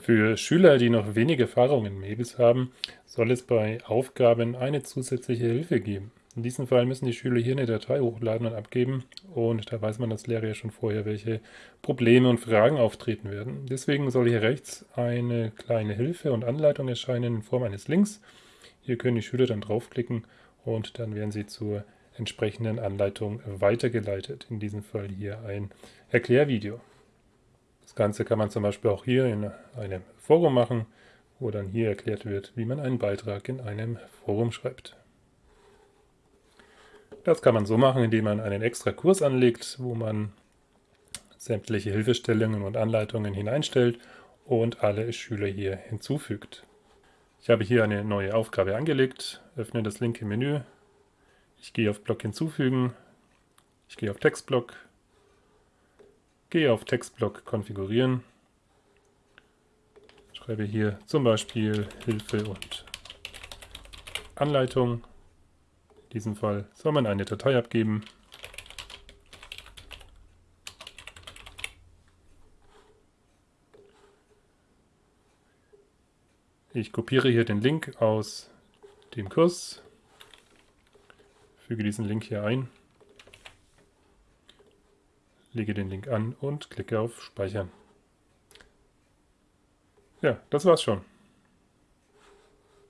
Für Schüler, die noch wenig Erfahrung in Mebis haben, soll es bei Aufgaben eine zusätzliche Hilfe geben. In diesem Fall müssen die Schüler hier eine Datei hochladen und abgeben und da weiß man als Lehrer ja schon vorher, welche Probleme und Fragen auftreten werden. Deswegen soll hier rechts eine kleine Hilfe und Anleitung erscheinen in Form eines Links. Hier können die Schüler dann draufklicken und dann werden sie zur entsprechenden Anleitung weitergeleitet. In diesem Fall hier ein Erklärvideo. Das Ganze kann man zum Beispiel auch hier in einem Forum machen, wo dann hier erklärt wird, wie man einen Beitrag in einem Forum schreibt. Das kann man so machen, indem man einen extra Kurs anlegt, wo man sämtliche Hilfestellungen und Anleitungen hineinstellt und alle Schüler hier hinzufügt. Ich habe hier eine neue Aufgabe angelegt, öffne das linke Menü, ich gehe auf Block hinzufügen, ich gehe auf Textblock, gehe auf Textblock konfigurieren, schreibe hier zum Beispiel Hilfe und Anleitung. In diesem Fall soll man eine Datei abgeben. Ich kopiere hier den Link aus dem Kurs, füge diesen Link hier ein, lege den Link an und klicke auf Speichern. Ja, das war's schon.